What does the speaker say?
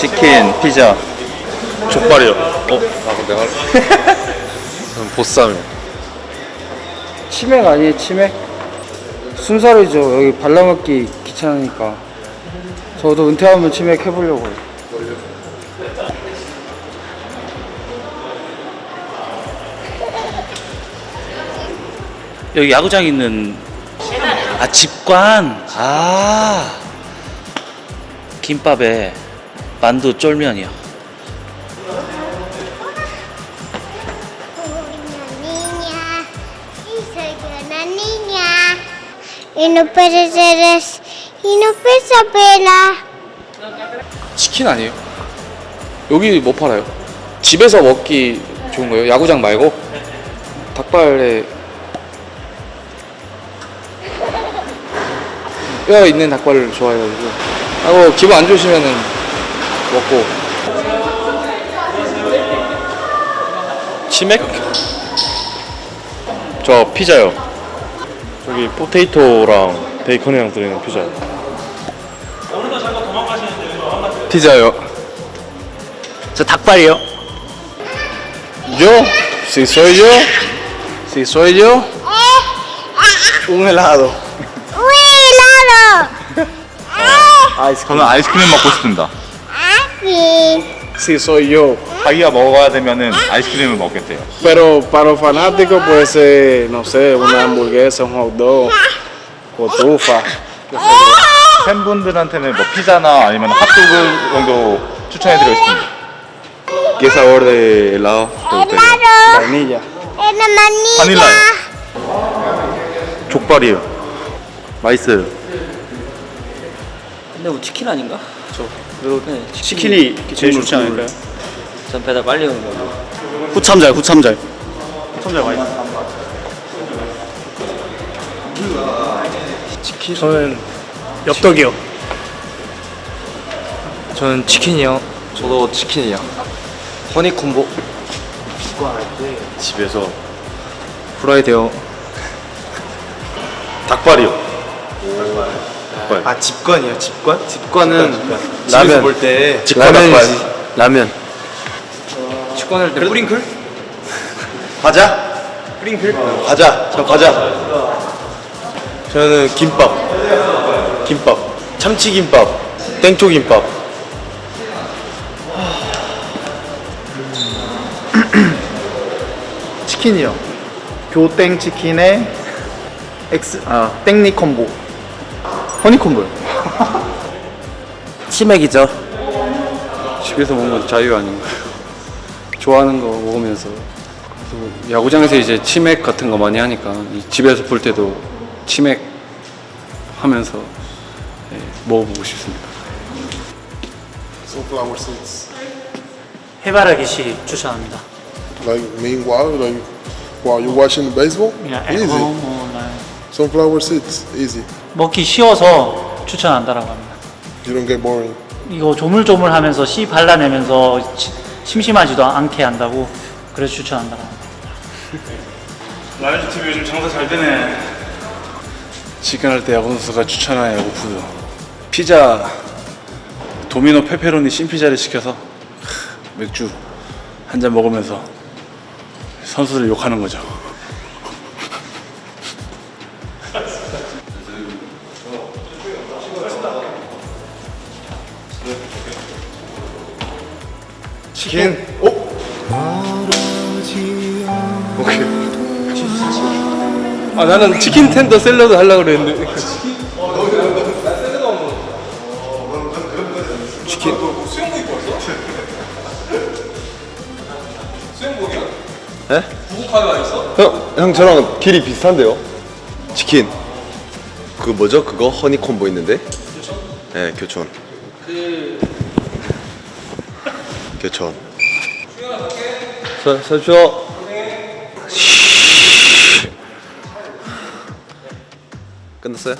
치킨, 피자. 족발이요. 어? 아 근데 할. 저는 보쌈이요. 치맥 아니에요 치맥? 순살이죠 여기 발라먹기 귀찮으니까 저도 은퇴하면 치맥 해보려고요 여기 야구장 있는 아 집관 아 김밥에 만두 쫄면이요 치킨 아니에요? 여기 뭐 팔아요? 집에서 먹기 좋은 거예요? 야구장 말고? 닭발에 뼈 있는 닭발을 좋아해가지고 하고 기분 안 좋으시면은 먹고. 치맥? 저 피자요. 저기 포테이토랑 베이컨이랑 들어있는 피자. 피자요. 저 닭발이요. Yo, si soy yo, Si soy yo un helado ¡Uy, helado! 저는 아이스크림 먹고 싶습니다 ¡Aquí! Si soy yo 자기가 먹어야 되면은 아이스크림을 먹겠대요 Pero para los fanáticos puede ser, no sé, una hamburguesa, un hot dog o trufa. 팬분들한테는 뭐 피자나 아니면 핫도그 정도 추천해드리고 싶습니다 ¿qué sabor de helado te gustaría? ¡Helado! Vainilla. ¡Es manilla! 바닐라요. 족발이요 맛있어요 근데 뭐 치킨 아닌가? 저 네, 치킨이 제일 좋지 않을까요? 전 배달 빨리 오는 거고. 후참잘, 후참잘. 저는 엽떡이요 저는 치킨이요 저도 치킨이요 허니콤보 집에서 프라이드요 닭발이요. 닭발. 아, 집권이요, 집권? 직관은 라면. 볼 때. 라면이지 라면 직권할 때 뿌링클? 과자? 뿌링클? 과자. 저 과자. 저는 김밥. 김밥. 참치 김밥. 땡초 김밥. 치킨이요 교땡 치킨에 엑스 아 땡리 콤보 허니 콤보요 치맥이죠. 집에서 먹는 건 자유 아닌가요? 좋아하는 거 먹으면서 야구장에서 이제 치맥 같은 거 많이 하니까 이 집에서 볼 때도 치맥 하면서 예, 먹어보고 싶습니다. sunflower seeds. 해바라기 씨 추천합니다. Like meanwhile, like while you're watching the baseball, 그냥 at easy. home or Sunflower seeds, easy. 먹기 쉬워서 추천한다라고 합니다. You don't get boring. 이거 조물조물하면서 씨 발라내면서 치- 심심하지도 않게 한다고 그래서 추천한다고 합니다. 라이즈 TV 요즘 장사 잘 되네. 치킨 할때 야구 선수가 추천한 야구 food. 피자 도미노 페퍼로니 thin 피자를 시켜서 맥주 한 잔 먹으면서 선수들 욕하는 거죠. 치킨? 아 나는 치킨 텐더 샐러드 하려고 그랬는데 치킨 수영복 입고 왔어? 수영복이야? 네? 구국화가 있어? 형, 형 저랑 길이 비슷한데요? 치킨. 그 뭐죠? 그거 허니 콤보 있는데? 교촌? 네, 교촌. 교촌. 서, 서주어. 끝났어요?